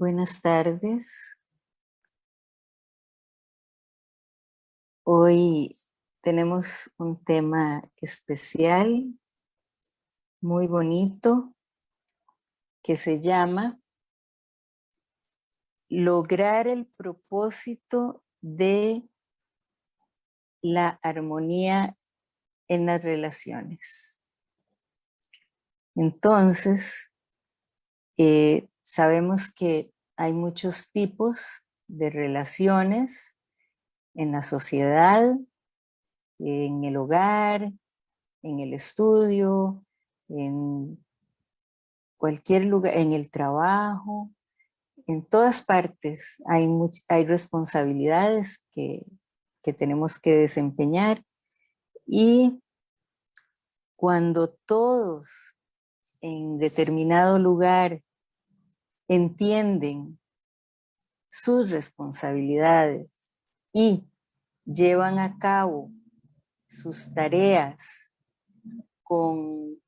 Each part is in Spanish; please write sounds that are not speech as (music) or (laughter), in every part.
Buenas tardes. Hoy tenemos un tema especial, muy bonito, que se llama Lograr el propósito de la armonía en las relaciones. Entonces, eh, sabemos que hay muchos tipos de relaciones en la sociedad, en el hogar, en el estudio, en cualquier lugar, en el trabajo, en todas partes hay, hay responsabilidades que, que tenemos que desempeñar y cuando todos en determinado lugar entienden sus responsabilidades y llevan a cabo sus tareas con,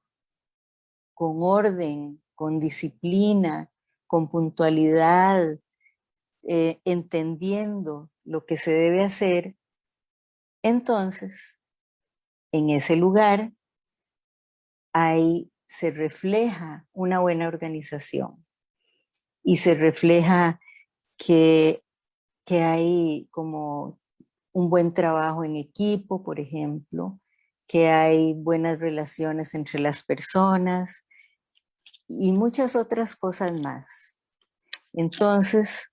con orden, con disciplina, con puntualidad, eh, entendiendo lo que se debe hacer, entonces en ese lugar ahí se refleja una buena organización y se refleja que, que hay como un buen trabajo en equipo, por ejemplo, que hay buenas relaciones entre las personas y muchas otras cosas más. Entonces,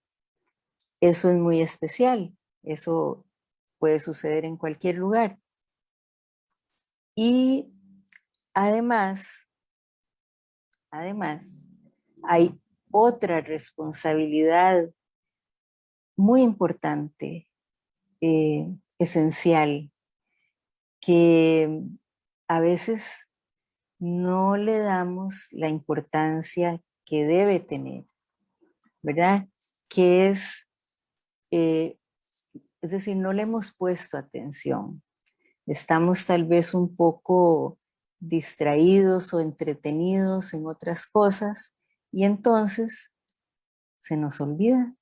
eso es muy especial. Eso puede suceder en cualquier lugar. Y además, además, hay otra responsabilidad muy importante, eh, esencial, que a veces no le damos la importancia que debe tener, ¿verdad? Que es, eh, es decir, no le hemos puesto atención. Estamos tal vez un poco distraídos o entretenidos en otras cosas y entonces se nos olvida.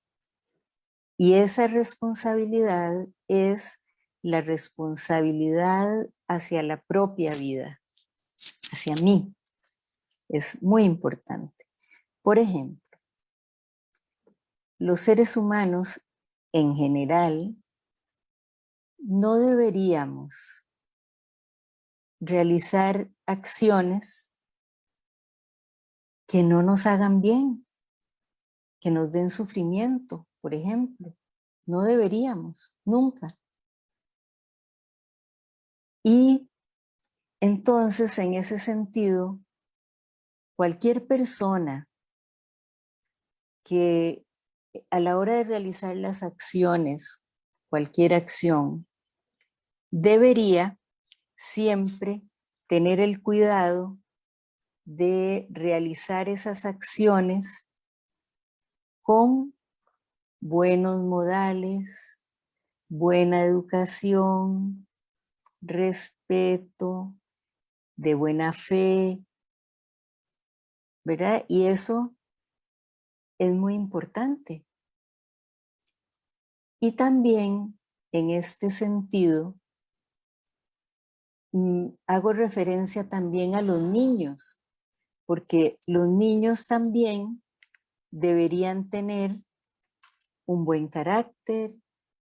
Y esa responsabilidad es la responsabilidad hacia la propia vida, hacia mí. Es muy importante. Por ejemplo, los seres humanos en general no deberíamos realizar acciones que no nos hagan bien, que nos den sufrimiento, por ejemplo. No deberíamos, nunca. Y entonces, en ese sentido, cualquier persona que a la hora de realizar las acciones, cualquier acción, debería siempre tener el cuidado de realizar esas acciones con buenos modales, buena educación, respeto, de buena fe, ¿verdad? Y eso es muy importante. Y también en este sentido, mm, hago referencia también a los niños, porque los niños también deberían tener un buen carácter,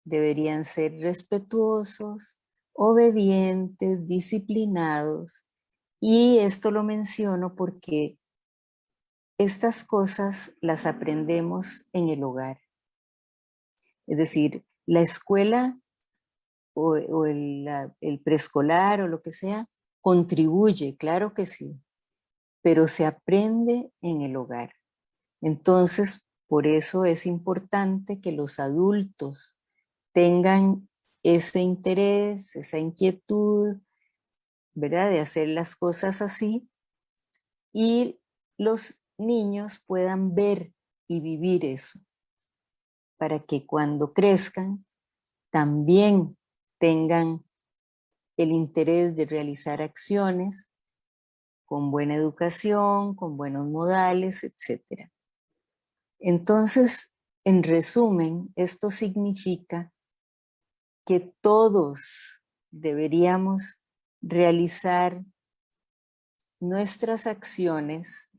deberían ser respetuosos, obedientes, disciplinados. Y esto lo menciono porque estas cosas las aprendemos en el hogar. Es decir, la escuela o, el, preescolar o lo que sea, contribuye, claro que sí, pero se aprende en el hogar. Entonces, por eso es importante que los adultos tengan ese interés, esa inquietud, ¿verdad? De hacer las cosas así y los niños puedan ver y vivir eso para que cuando crezcan también tengan el interés de realizar acciones con buena educación, con buenos modales, etc. Entonces, en resumen, esto significa que todos deberíamos realizar nuestras acciones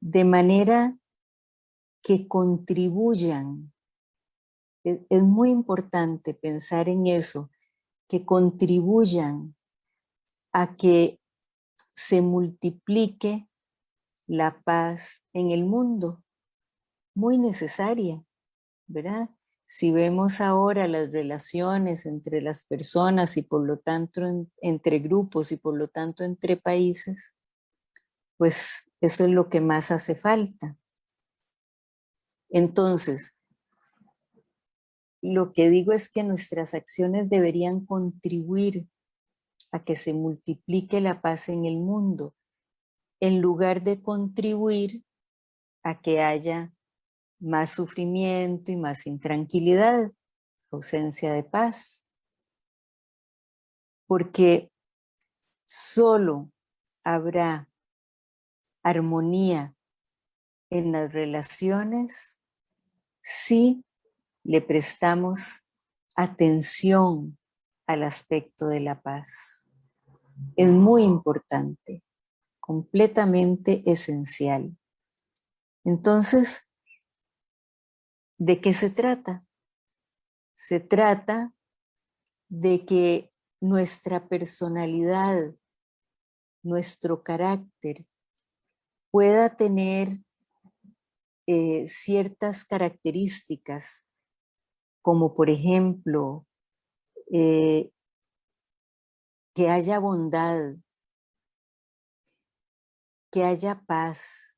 de manera que contribuyan. Es, es muy importante pensar en eso, que contribuyan a que se multiplique la paz en el mundo. Muy necesaria, ¿verdad? Si vemos ahora las relaciones entre las personas y por lo tanto entre grupos y por lo tanto entre países, pues eso es lo que más hace falta. Entonces, lo que digo es que nuestras acciones deberían contribuir a que se multiplique la paz en el mundo, en lugar de contribuir a que haya más sufrimiento y más intranquilidad, ausencia de paz. Porque solo habrá armonía en las relaciones si le prestamos atención al aspecto de la paz. Es muy importante, completamente esencial. Entonces, ¿De qué se trata? Se trata de que nuestra personalidad, nuestro carácter, pueda tener eh, ciertas características, como por ejemplo, eh, que haya bondad, que haya paz,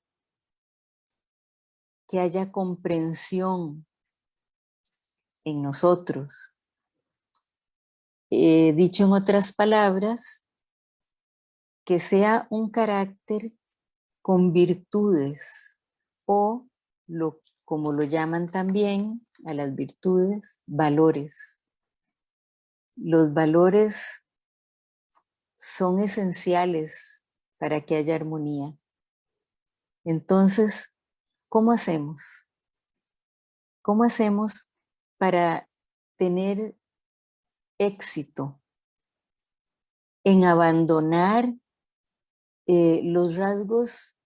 que haya comprensión en nosotros. Dicho en otras palabras, que sea un carácter con virtudes o, lo, como lo llaman también a las virtudes, valores. Los valores son esenciales para que haya armonía. Entonces, ¿Cómo hacemos? ¿Cómo hacemos para tener éxito en abandonar eh, los rasgos,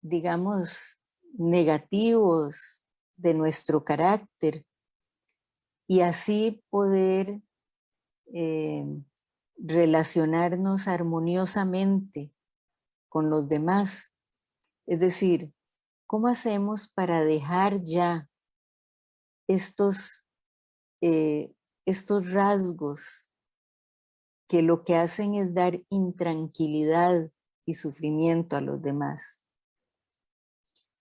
digamos, negativos de nuestro carácter y así poder eh, relacionarnos armoniosamente con los demás. Es decir, ¿Cómo hacemos para dejar ya estos, eh, estos rasgos que lo que hacen es dar intranquilidad y sufrimiento a los demás?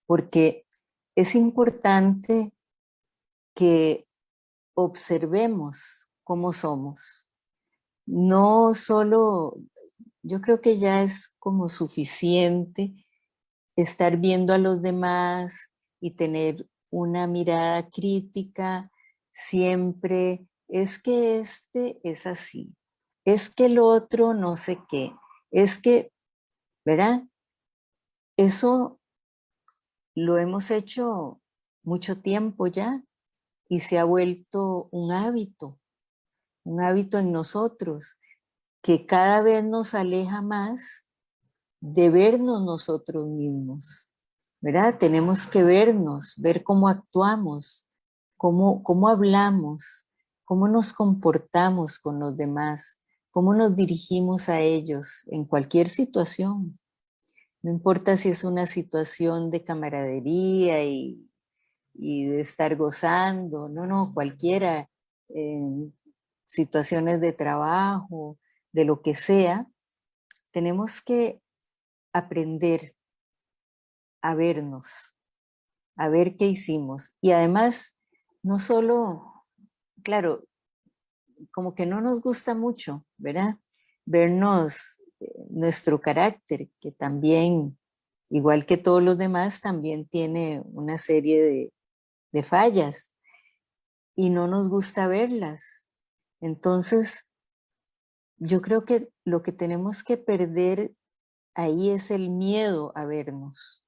Porque es importante que observemos cómo somos. No solo, yo creo que ya es como suficiente estar viendo a los demás y tener una mirada crítica siempre, es que este es así, es que el otro no sé qué, es que, ¿verdad? Eso lo hemos hecho mucho tiempo ya y se ha vuelto un hábito, un hábito en nosotros que cada vez nos aleja más de vernos nosotros mismos, ¿verdad? Tenemos que vernos, ver cómo actuamos, cómo, cómo hablamos, cómo nos comportamos con los demás, cómo nos dirigimos a ellos en cualquier situación. No importa si es una situación de camaradería y, de estar gozando, no, no, cualquiera, en situaciones de trabajo, de lo que sea, tenemos que aprender a vernos, a ver qué hicimos. Y además, no solo, claro, como que no nos gusta mucho, ¿verdad? Vernos eh, nuestro carácter, que también, igual que todos los demás, también tiene una serie de, de fallas. Y no nos gusta verlas. Entonces, yo creo que lo que tenemos que perder ahí es el miedo a vernos.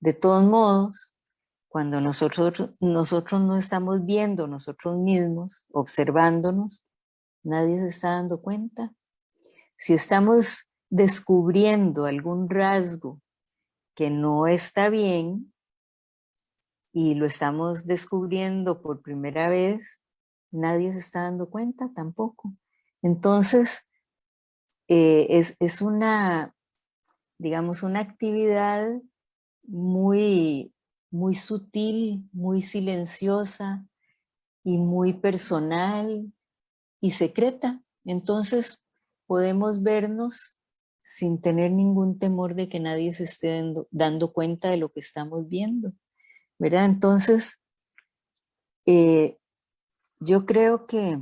De todos modos, cuando nosotros, nosotros no estamos viendo nosotros mismos, observándonos, nadie se está dando cuenta. Si estamos descubriendo algún rasgo que no está bien y lo estamos descubriendo por primera vez, nadie se está dando cuenta tampoco. Entonces, eh, es, es, una, digamos, una actividad muy, muy sutil, muy silenciosa y muy personal y secreta. Entonces, podemos vernos sin tener ningún temor de que nadie se esté dando, cuenta de lo que estamos viendo, ¿verdad? Entonces, eh, yo creo que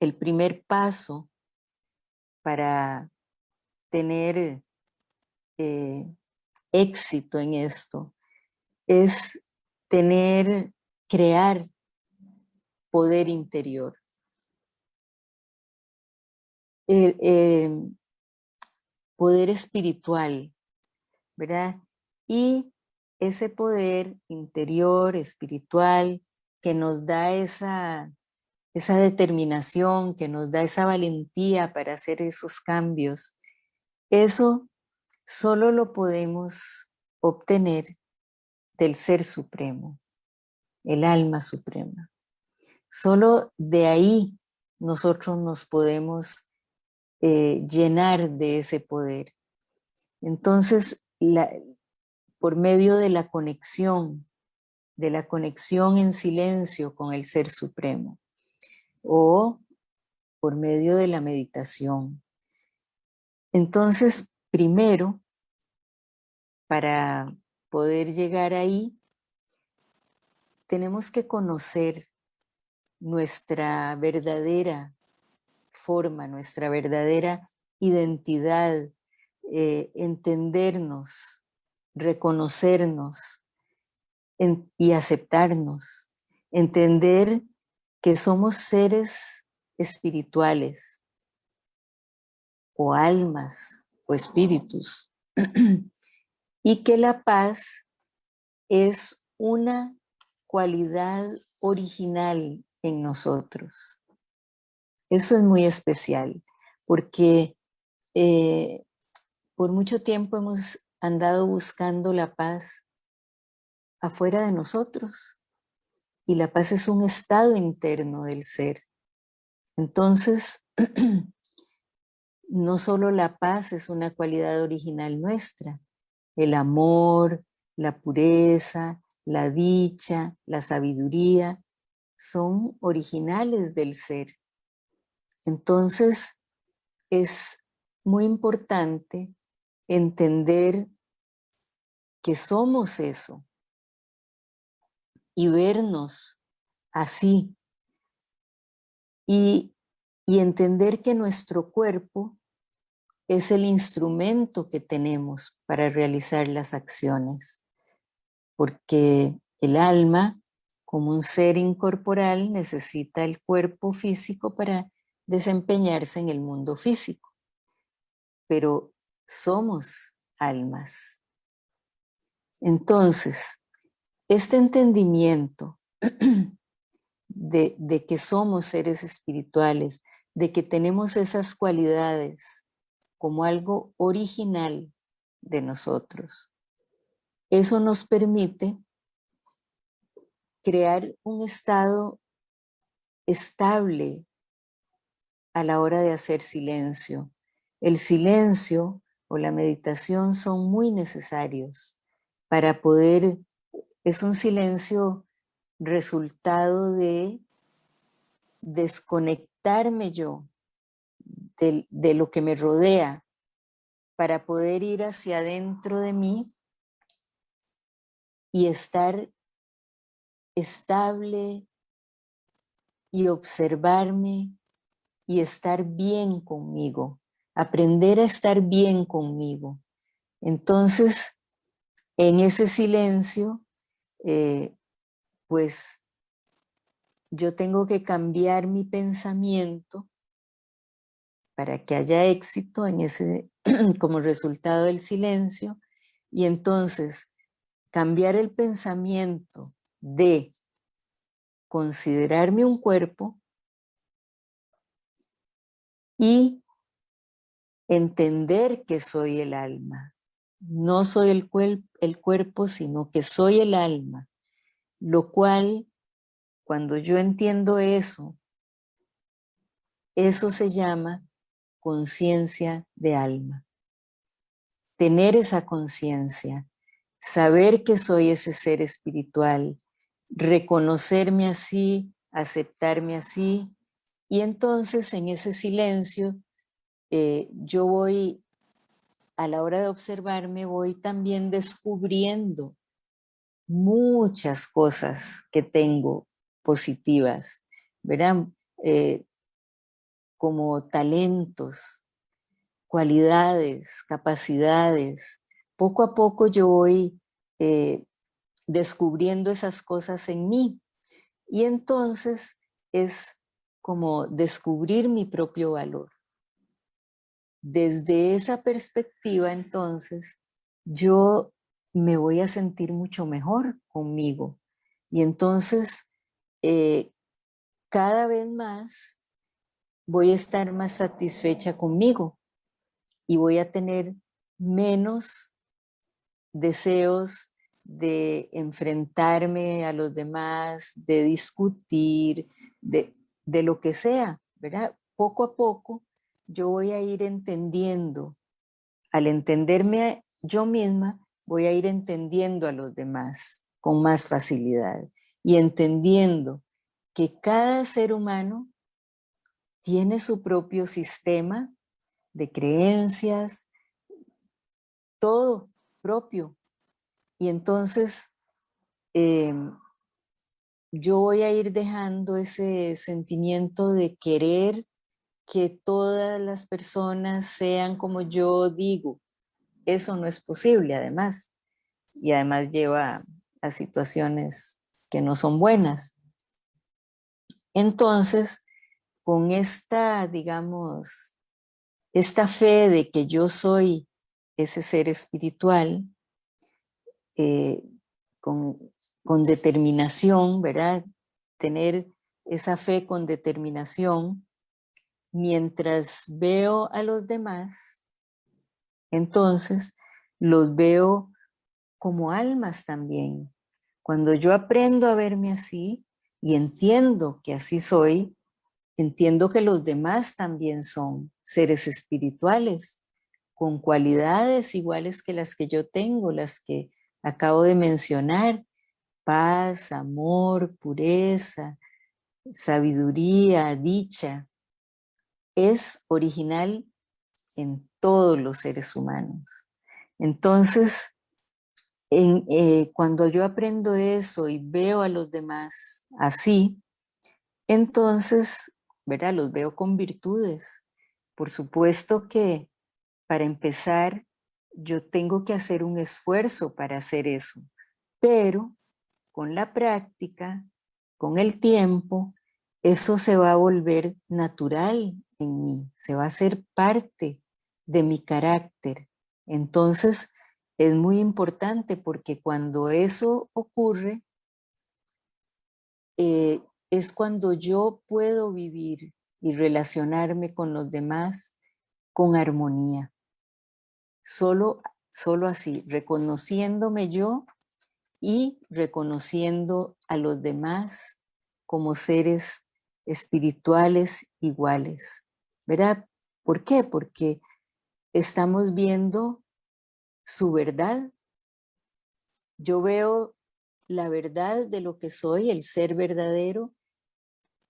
el primer paso para tener eh, éxito en esto es tener, crear poder interior. Em, poder espiritual, ¿verdad? Y ese poder interior, espiritual, que nos da esa, esa determinación, que nos da esa valentía para hacer esos cambios, eso solo lo podemos obtener del Ser Supremo, el alma suprema. Solo de ahí nosotros nos podemos eh, llenar de ese poder. Entonces, por medio de la conexión, de la conexión en silencio con el Ser Supremo, o por medio de la meditación. Entonces, primero, para poder llegar ahí, tenemos que conocer nuestra verdadera forma, nuestra verdadera identidad, eh, entendernos, reconocernos y aceptarnos, entender que somos seres espirituales o almas o espíritus (clears throat) y que la paz es una cualidad original en nosotros. Eso es muy especial, porque eh, por mucho tiempo hemos andado buscando la paz afuera de nosotros, y la paz es un estado interno del ser. Entonces, (clears throat) no solo la paz es una cualidad original nuestra, el amor, la pureza, la dicha, la sabiduría, son originales del ser. Entonces, es muy importante entender que somos eso y vernos así y, y entender que nuestro cuerpo es el instrumento que tenemos para realizar las acciones, porque el alma, como un ser incorporal, necesita el cuerpo físico para desempeñarse en el mundo físico, pero somos almas. Entonces, este entendimiento (clears throat) de, que somos seres espirituales, de que tenemos esas cualidades como algo original de nosotros, eso nos permite crear un estado estable a la hora de hacer silencio. El silencio o la meditación son muy necesarios para poder, es un silencio resultado de desconectarme yo de, de lo que me rodea para poder ir hacia adentro de mí y estar estable y observarme y estar bien conmigo, aprender a estar bien conmigo. Entonces, en ese silencio, eh, pues yo tengo que cambiar mi pensamiento para que haya éxito en ese, (clears throat) como resultado del silencio, y entonces cambiar el pensamiento de considerarme un cuerpo y entender que soy el alma. No soy el, el cuerpo, sino que soy el alma. Lo cual, cuando yo entiendo eso, eso se llama conciencia de alma. Tener esa conciencia, saber que soy ese ser espiritual, reconocerme así, aceptarme así, y entonces en ese silencio eh, yo voy, a la hora de observarme, voy también descubriendo muchas cosas que tengo positivas, verán, eh, como talentos, cualidades, capacidades. Poco a poco yo voy eh, descubriendo esas cosas en mí. Y entonces es como descubrir mi propio valor. Desde esa perspectiva, entonces, yo me voy a sentir mucho mejor conmigo. Y entonces, eh, cada vez más, voy a estar más satisfecha conmigo y voy a tener menos deseos de enfrentarme a los demás, de discutir, de, lo que sea, ¿verdad? Poco a poco yo voy a ir entendiendo, al entenderme yo misma, voy a ir entendiendo a los demás con más facilidad y entendiendo que cada ser humano tiene su propio sistema de creencias, todo propio, y entonces em, yo voy a ir dejando ese sentimiento de querer que todas las personas sean como yo digo. Eso no es posible además. Y además lleva a situaciones que no son buenas. Entonces, con esta, digamos, esta fe de que yo soy ese ser espiritual, eh, con, determinación, ¿verdad? Tener esa fe con determinación, mientras veo a los demás, entonces los veo como almas también. Cuando yo aprendo a verme así y entiendo que así soy, entiendo que los demás también son seres espirituales, con cualidades iguales que las que yo tengo, las que acabo de mencionar, paz, amor, pureza, sabiduría, dicha, es original en todos los seres humanos. Entonces, eh, cuando yo aprendo eso y veo a los demás así, entonces, ¿verdad? Los veo con virtudes. Por supuesto que, para empezar, yo tengo que hacer un esfuerzo para hacer eso, pero con la práctica, con el tiempo, eso se va a volver natural en mí, se va a hacer parte de mi carácter. Entonces, es muy importante porque cuando eso ocurre, eh, es cuando yo puedo vivir y relacionarme con los demás con armonía. Solo, solo así, reconociéndome yo y reconociendo a los demás como seres espirituales iguales. ¿Verdad? ¿Por qué? Porque estamos viendo su verdad. Yo veo la verdad de lo que soy, el ser verdadero,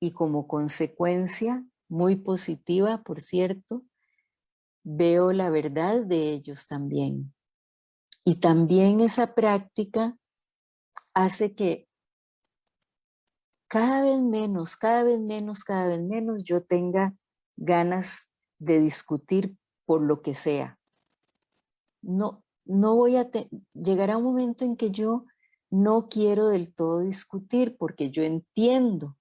y como consecuencia, muy positiva, por cierto, veo la verdad de ellos también. Y también esa práctica hace que cada vez menos, cada vez menos, cada vez menos yo tenga ganas de discutir por lo que sea. No, no voy a... Llegará un momento en que yo no quiero del todo discutir porque yo entiendo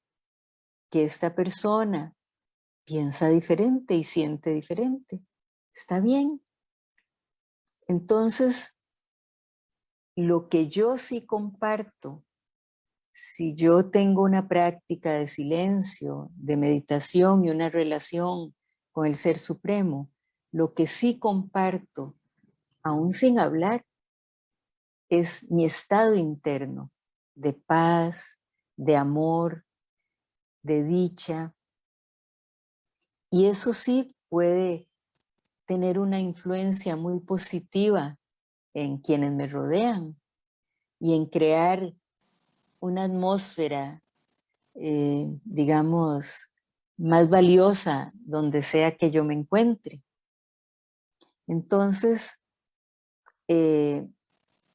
que esta persona piensa diferente y siente diferente. Está bien. Entonces, lo que yo sí comparto, si yo tengo una práctica de silencio, de meditación y una relación con el Ser Supremo, lo que sí comparto, aún sin hablar, es mi estado interno de paz, de amor, de dicha. Y eso sí puede tener una influencia muy positiva en quienes me rodean y en crear una atmósfera, eh, digamos, más valiosa donde sea que yo me encuentre. Entonces, eh,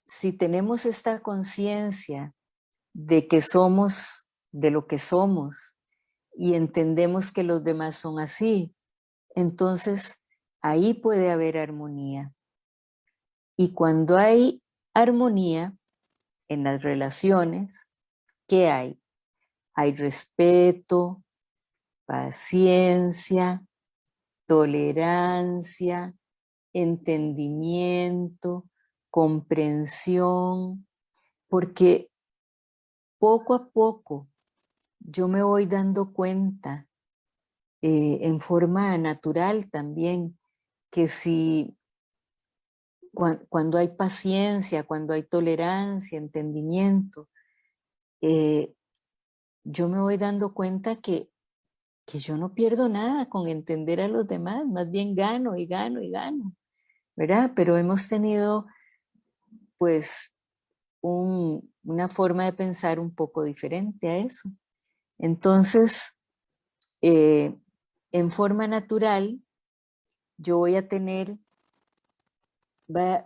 si tenemos esta conciencia de que somos de lo que somos y entendemos que los demás son así, entonces ahí puede haber armonía. Y cuando hay armonía en las relaciones, ¿qué hay? Hay respeto, paciencia, tolerancia, entendimiento, comprensión, porque poco a poco yo me voy dando cuenta eh, en forma natural también que si cuando hay paciencia, cuando hay tolerancia, entendimiento, eh, yo me voy dando cuenta que, que yo no pierdo nada con entender a los demás, más bien gano y gano y gano, ¿verdad? Pero hemos tenido pues una forma de pensar un poco diferente a eso. Entonces, eh, en forma natural, yo voy a tener, va,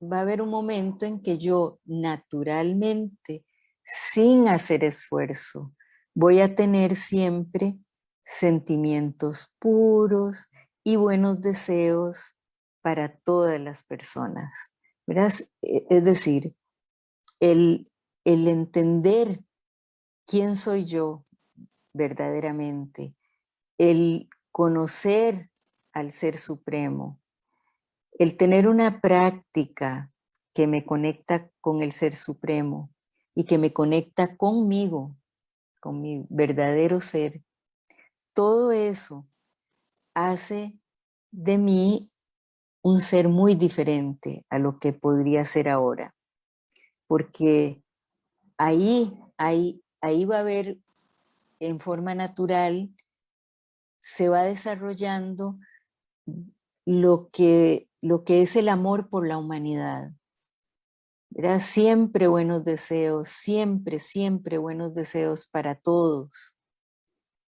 va a haber un momento en que yo naturalmente, sin hacer esfuerzo, voy a tener siempre sentimientos puros y buenos deseos para todas las personas. E, es decir, el, el entender quién soy yo verdaderamente, el conocer al Ser Supremo, el tener una práctica que me conecta con el Ser Supremo y que me conecta conmigo, con mi verdadero ser, todo eso hace de mí un ser muy diferente a lo que podría ser ahora. Porque ahí, ahí, ahí va a haber en forma natural, se va desarrollando lo que, lo que es el amor por la humanidad. Era siempre buenos deseos, siempre, siempre buenos deseos para todos.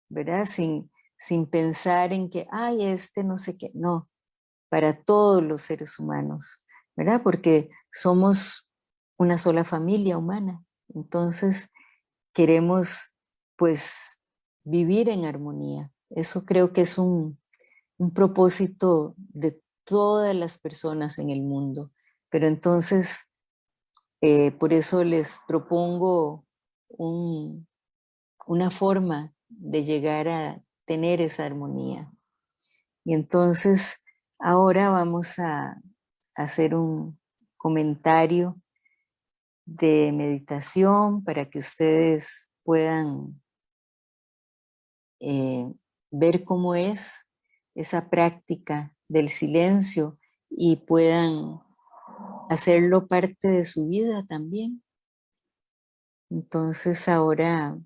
¿Verdad? Sin, sin pensar en que, ay, este no sé qué, no para todos los seres humanos, ¿verdad? Porque somos una sola familia humana. Entonces, queremos, pues, vivir en armonía. Eso creo que es un, propósito de todas las personas en el mundo. Pero entonces, eh, por eso les propongo una forma de llegar a tener esa armonía. Y entonces, Ahora vamos a hacer un comentario de meditación para que ustedes puedan eh, ver cómo es esa práctica del silencio y puedan hacerlo parte de su vida también. Entonces ahora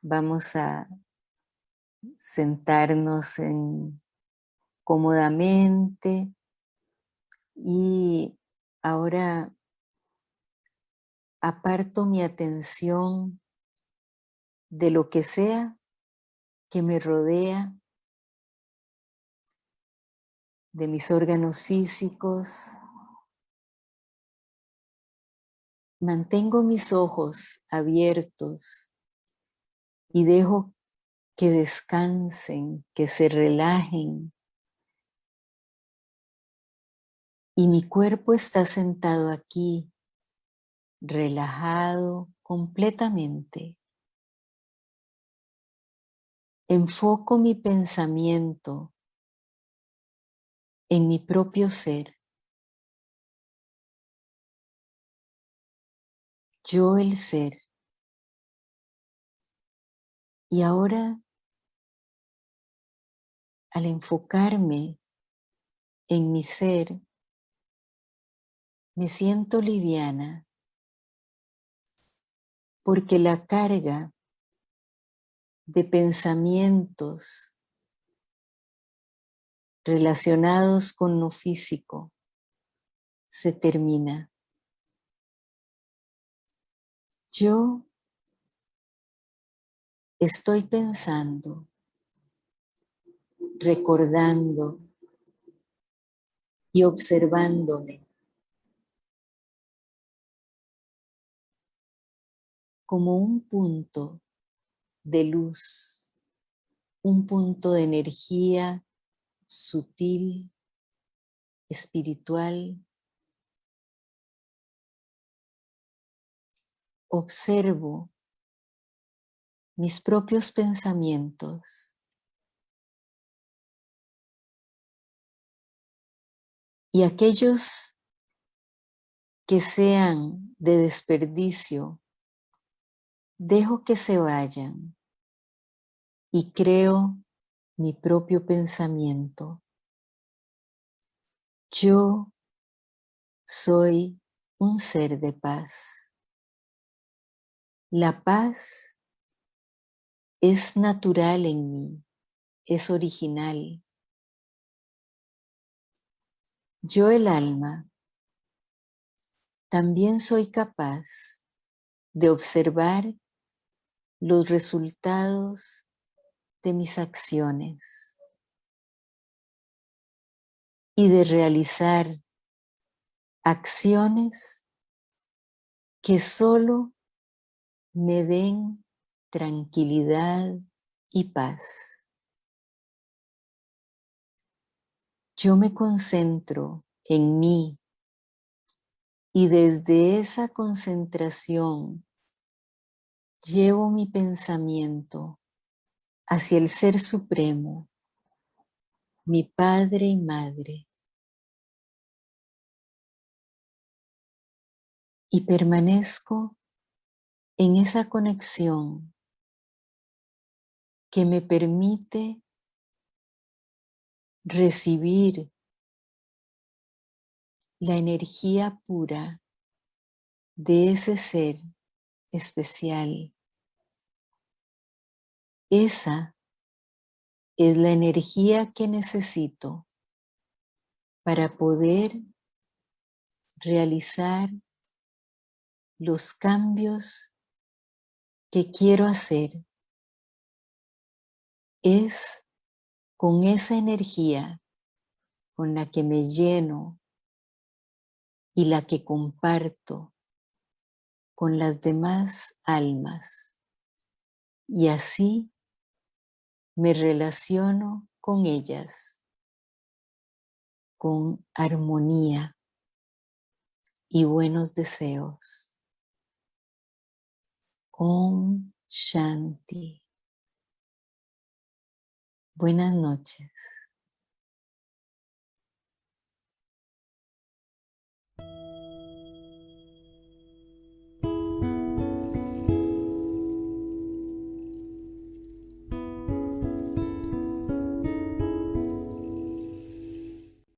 vamos a sentarnos en cómodamente y ahora aparto mi atención de lo que sea que me rodea, de mis órganos físicos. Mantengo mis ojos abiertos y dejo que descansen, que se relajen, Y mi cuerpo está sentado aquí, relajado completamente. Enfoco mi pensamiento en mi propio ser. Yo el ser. Y ahora, al enfocarme en mi ser, me siento liviana porque la carga de pensamientos relacionados con lo físico se termina. Yo estoy pensando, recordando y observándome como un punto de luz, un punto de energía sutil, espiritual. Observo mis propios pensamientos y aquellos que sean de desperdicio dejo que se vayan y creo mi propio pensamiento. Yo soy un ser de paz. La paz es natural en mí, es original. Yo el alma también soy capaz de observar los resultados de mis acciones y de realizar acciones que solo me den tranquilidad y paz. Yo me concentro en mí y desde esa concentración llevo mi pensamiento hacia el Ser Supremo, mi Padre y Madre, y permanezco en esa conexión que me permite recibir la energía pura de ese ser especial. Esa es la energía que necesito para poder realizar los cambios que quiero hacer. Es con esa energía con la que me lleno y la que comparto con las demás almas. Y así me relaciono con ellas con armonía y buenos deseos. Om Shanti. Buenas noches.